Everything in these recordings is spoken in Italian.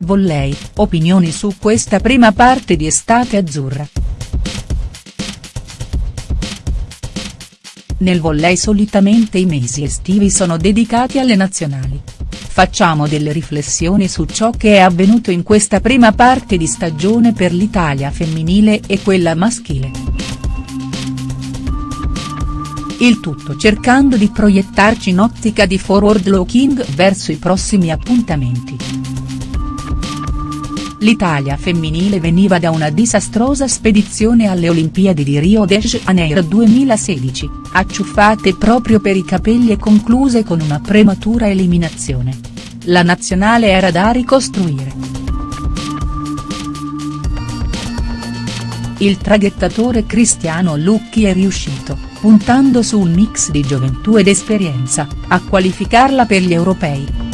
Volley, opinioni su questa prima parte di estate azzurra. Nel volley solitamente i mesi estivi sono dedicati alle nazionali. Facciamo delle riflessioni su ciò che è avvenuto in questa prima parte di stagione per l'Italia femminile e quella maschile. Il tutto cercando di proiettarci in ottica di forward looking verso i prossimi appuntamenti. L'Italia femminile veniva da una disastrosa spedizione alle Olimpiadi di Rio de Janeiro 2016, acciuffate proprio per i capelli e concluse con una prematura eliminazione. La nazionale era da ricostruire. Il traghettatore Cristiano Lucchi è riuscito, puntando su un mix di gioventù ed esperienza, a qualificarla per gli europei.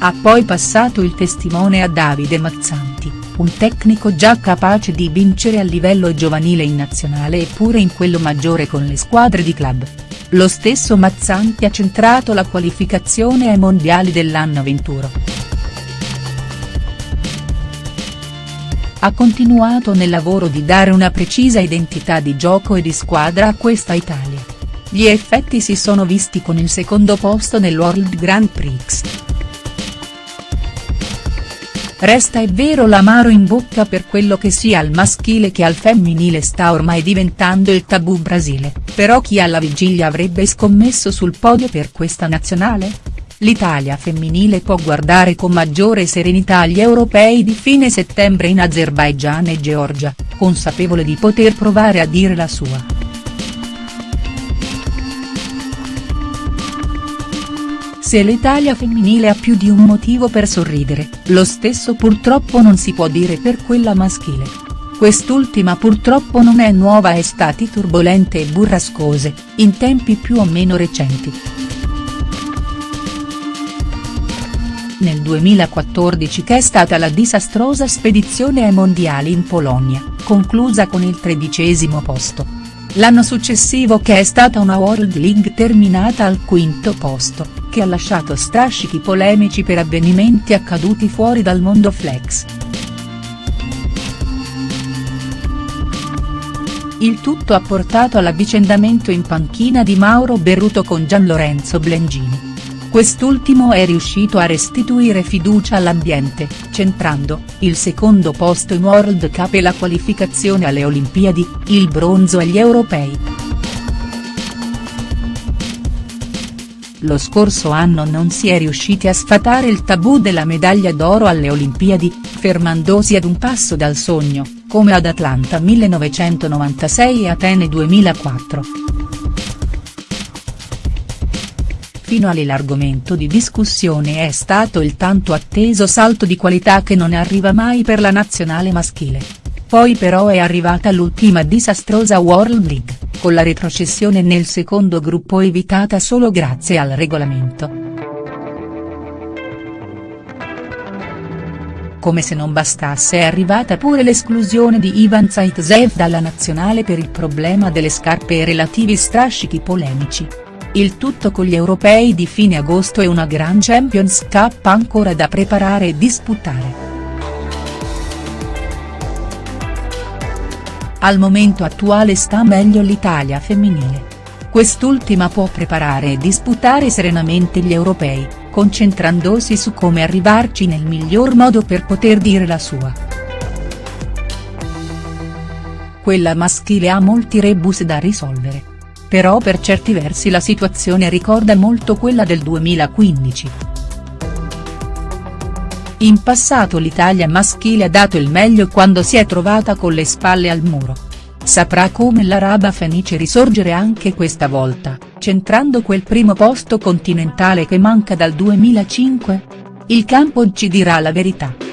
Ha poi passato il testimone a Davide Mazzanti, un tecnico già capace di vincere a livello giovanile in nazionale e pure in quello maggiore con le squadre di club. Lo stesso Mazzanti ha centrato la qualificazione ai mondiali dell'anno venturo. Ha continuato nel lavoro di dare una precisa identità di gioco e di squadra a questa Italia. Gli effetti si sono visti con il secondo posto nel Grand Prix. Resta è vero l'amaro in bocca per quello che sia al maschile che al femminile sta ormai diventando il tabù Brasile, però chi alla vigilia avrebbe scommesso sul podio per questa nazionale? L'Italia femminile può guardare con maggiore serenità agli europei di fine settembre in Azerbaigian e Georgia, consapevole di poter provare a dire la sua. Se l'Italia femminile ha più di un motivo per sorridere, lo stesso purtroppo non si può dire per quella maschile. Quest'ultima purtroppo non è nuova a estati turbolente e burrascose, in tempi più o meno recenti. Nel 2014 che è stata la disastrosa spedizione ai mondiali in Polonia, conclusa con il tredicesimo posto. L'anno successivo che è stata una World League terminata al quinto posto che ha lasciato strascichi polemici per avvenimenti accaduti fuori dal mondo flex. Il tutto ha portato all'avvicendamento in panchina di Mauro Berruto con Gian Lorenzo Blengini. Quest'ultimo è riuscito a restituire fiducia all'ambiente, centrando, il secondo posto in World Cup e la qualificazione alle Olimpiadi, il bronzo agli europei. Lo scorso anno non si è riusciti a sfatare il tabù della medaglia d'oro alle Olimpiadi, fermandosi ad un passo dal sogno, come ad Atlanta 1996 e Atene 2004. Fino a lì l'argomento di discussione è stato il tanto atteso salto di qualità che non arriva mai per la nazionale maschile. Poi però è arrivata l'ultima disastrosa World League con la retrocessione nel secondo gruppo evitata solo grazie al regolamento. Come se non bastasse è arrivata pure l'esclusione di Ivan Zaitsev dalla nazionale per il problema delle scarpe e relativi strascichi polemici. Il tutto con gli europei di fine agosto e una Grand Champions Cup ancora da preparare e disputare. Al momento attuale sta meglio l'Italia femminile. Quest'ultima può preparare e disputare serenamente gli europei, concentrandosi su come arrivarci nel miglior modo per poter dire la sua. Quella maschile ha molti rebus da risolvere. Però per certi versi la situazione ricorda molto quella del 2015. In passato l'Italia maschile ha dato il meglio quando si è trovata con le spalle al muro. Saprà come l'Araba Fenice risorgere anche questa volta, centrando quel primo posto continentale che manca dal 2005? Il campo ci dirà la verità.